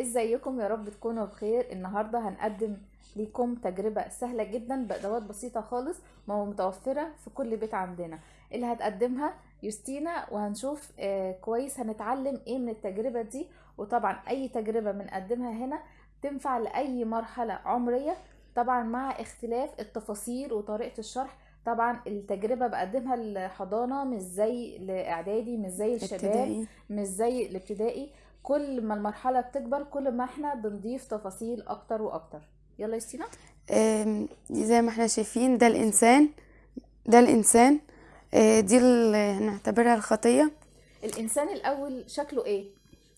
إزيكم يا رب تكونوا بخير. النهارده هنقدم ليكم تجربة سهلة جدا بأدوات بسيطة خالص ما متوفرة في كل بيت عندنا. اللي هتقدمها يوستينا وهنشوف آه كويس هنتعلم إيه من التجربة دي. وطبعا أي تجربة بنقدمها هنا تنفع لأي مرحلة عمرية. طبعا مع اختلاف التفاصيل وطريقة الشرح طبعا التجربة بقدمها الحضانة مش زي الإعدادي مش زي الشباب مش زي الابتدائي. كل ما المرحلة بتكبر كل ما إحنا بنضيف تفاصيل أكتر وأكتر. يلا يا ستينا آم، زي ما إحنا شايفين ده الإنسان ده الإنسان. آه، دي ال- هنعتبرها الخطية. الإنسان الأول شكله إيه؟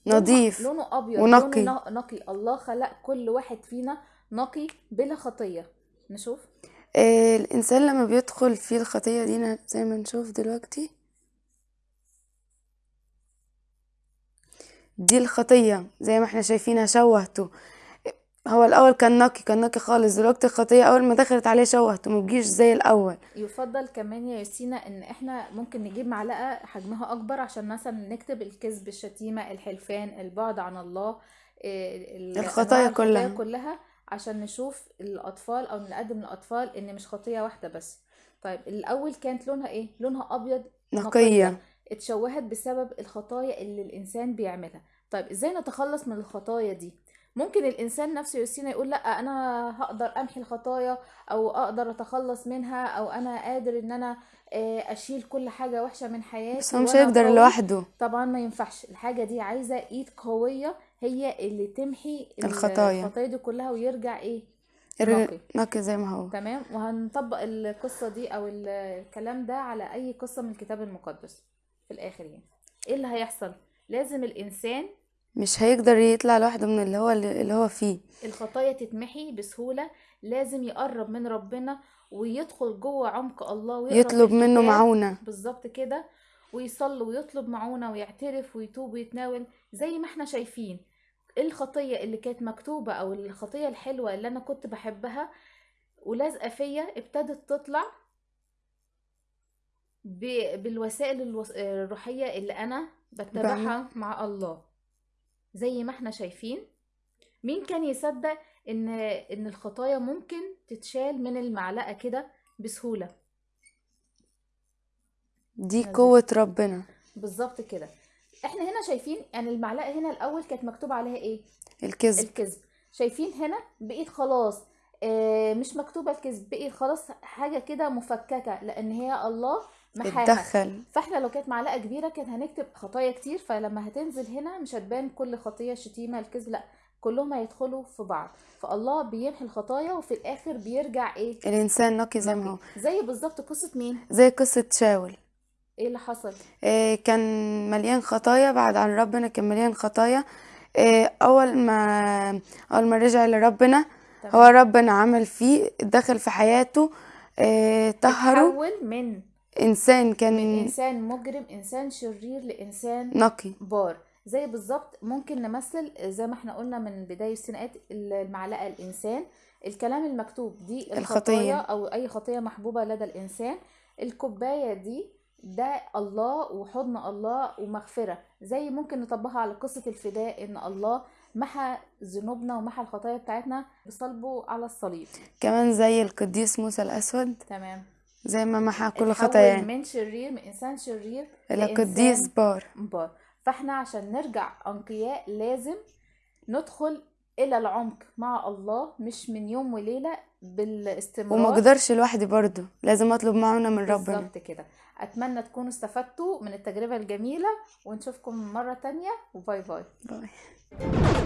نظيف لونه, أبيض ونقي. لونه نقي. الله خلق كل واحد فينا نقي بلا خطية. نشوف. آه، الإنسان لما بيدخل في الخطية دي زي ما نشوف دلوقتي دي الخطية زي ما إحنا شايفينها شوهته. هو الأول كان نقي كان نقي خالص. دلوقتي الخطية أول ما دخلت عليه شوهته مبقيش زي الأول. يفضل كمان يا يوستينا إن إحنا ممكن نجيب معلقة حجمها أكبر عشان مثلا نكتب الكذب الشتيمة الحلفان البعد عن الله إيه، ال- الخطايا كلها. كلها عشان نشوف الأطفال أو نقدم للاطفال إن مش خطية واحدة بس. طيب الأول كانت لونها إيه؟ لونها أبيض نقية. اتشوهت بسبب الخطايا اللي الإنسان بيعملها. طيب إزاي نتخلص من الخطايا دي؟ ممكن الإنسان نفسه يوسينا يقول لأ أنا هقدر أمحي الخطايا أو أقدر أتخلص منها أو أنا قادر إن أنا آه، أشيل كل حاجة وحشة من حياتي بس هو مش هيقدر. لوحده. طبعا ما ينفعش. الحاجة دي عايزة إيد قوية هي اللي تمحي ال- الخطايا. الخطايا دي كلها ويرجع إيه؟ نقي. نقي زي ما هو. تمام؟ وهنطبق القصة دي أو ال- الكلام ده على أي قصة من الكتاب المقدس. في الآخر يعني. إيه اللي هيحصل؟ لازم الإنسان مش هيقدر يطلع لوحده من اللي هو اللي هو فيه. الخطايا تتمحي بسهولة لازم يقرب من ربنا ويدخل جوه عمق الله ويقرأ في يطلب منه. معونة. بالظبط كده. ويصلي ويطلب معونة ويعترف ويتوب ويتناول. زي ما إحنا شايفين الخطية اللي كانت مكتوبة أو الخطية الحلوة اللي أنا كنت بحبها ولازقة فيا ابتدت تطلع؟ ب- بالوسائل الوس- الروحية اللي أنا بتبعها مع الله. زي ما إحنا شايفين مين كان يصدق إن إن الخطايا ممكن تتشال من المعلقة كده بسهولة؟ دي نزل. قوة ربنا. بالظبط كده. إحنا هنا شايفين يعني المعلقة هنا الأول كانت مكتوب عليها إيه؟ الكذب. الكذب. شايفين هنا بقيت خلاص آه مش مكتوبة الكذب بقيت خلاص حاجة كده مفككة لأن هي الله محاها. فاحنا لو كانت معلقة كبيرة كانت هنكتب خطايا كتير فلما هتنزل هنا مش هتبان كل خطية الشتيمه الكذب لأ كلهم هيدخلوا في بعض. فالله بيمحي الخطايا وفي الآخر بيرجع إيه؟ الإنسان نقي زي ما هو. زي بالظبط قصة مين؟ زي قصة شاول. إيه اللي حصل؟ آه، كان مليان خطايا بعد عن ربنا كان مليان خطايا. آه، أول ما أول ما رجع لربنا تمام. هو ربنا عمل فيه دخل في حياته آه، طهره. تحول من إنسان كان من إنسان مجرم إنسان شرير لإنسان نقي. بار. زي بالظبط ممكن نمثل زي ما إحنا قلنا من بداية السنقات المعلقة الإنسان. الكلام المكتوب دي الخطية. الخطايا أو أي خطية محبوبة لدى الإنسان. الكوباية دي ده الله وحضن الله ومغفرة. زي ممكن نطبقها على قصة الفداء إن الله محى ذنوبنا ومحى الخطايا بتاعتنا بصلبه على الصليب. كمان زي القديس موسى الأسود. تمام. زي ما محى كل خطاياه من شرير من إنسان شرير لإنسان قديس بار. بار فإحنا عشان نرجع أنقياء لازم ندخل إلى العمق مع الله مش من يوم وليلة بالاستمرار. وما أقدرش لوحدي برضه لازم أطلب معونة من ربنا. بالظبط كده. أتمنى تكونوا استفدتوا من التجربة الجميلة ونشوفكم مرة تانية و bye bye. bye.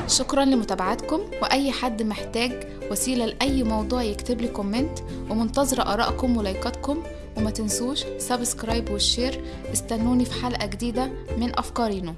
شكرا لمتابعتكم وأي حد محتاج وسيلة لأي موضوع يكتب لي comment ومنتظرة آرائكم ولايكاتكم وما تنسوش subscribe وال share استنوني في حلقة جديدة من أفكارينو.